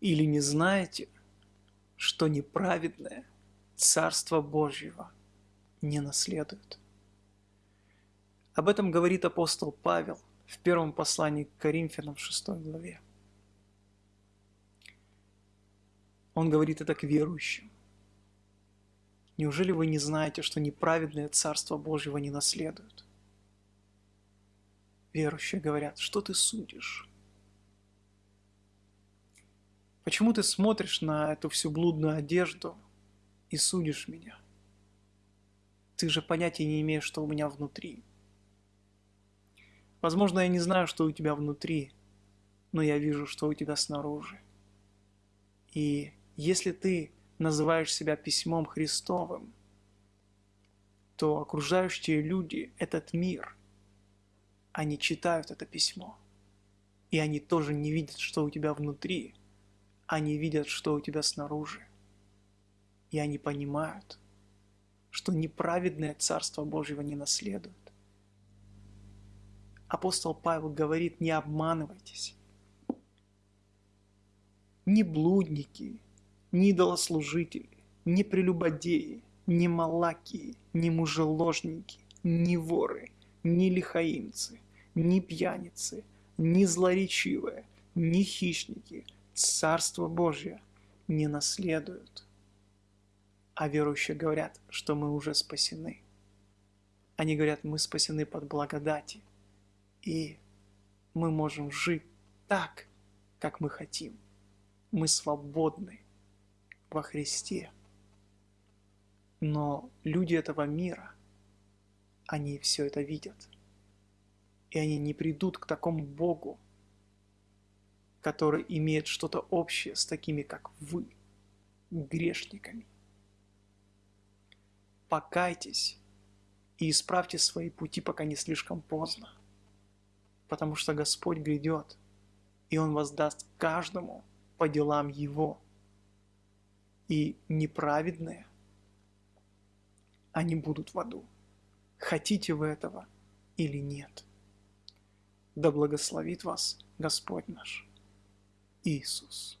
Или не знаете, что неправедное Царство Божьего не наследует? Об этом говорит апостол Павел в первом послании к Коринфянам в 6 главе. Он говорит это к верующим. Неужели вы не знаете, что неправедное Царство Божьего не наследует? Верующие говорят, что ты судишь? Почему ты смотришь на эту всю блудную одежду и судишь меня? Ты же понятия не имеешь, что у меня внутри. Возможно, я не знаю, что у тебя внутри, но я вижу, что у тебя снаружи. И если ты называешь себя письмом Христовым, то окружающие люди, этот мир, они читают это письмо. И они тоже не видят, что у тебя внутри. Они видят, что у тебя снаружи. И они понимают, что неправедное Царство Божьего не наследует. Апостол Павел говорит, не обманывайтесь. Ни блудники, ни идолослужители, ни прелюбодеи, ни малакии, ни мужеложники, ни воры, ни лихаимцы, ни пьяницы, ни злоречивые, ни хищники Царство Божье не наследуют. А верующие говорят, что мы уже спасены. Они говорят, мы спасены под благодати, и мы можем жить так, как мы хотим. Мы свободны во Христе. Но люди этого мира, они все это видят. И они не придут к такому Богу, который имеет что-то общее с такими, как вы, грешниками. Покайтесь и исправьте свои пути, пока не слишком поздно. Потому что Господь грядет, и Он воздаст каждому по делам Его – и неправедные, они будут в аду. Хотите вы этого или нет? Да благословит вас Господь наш isso.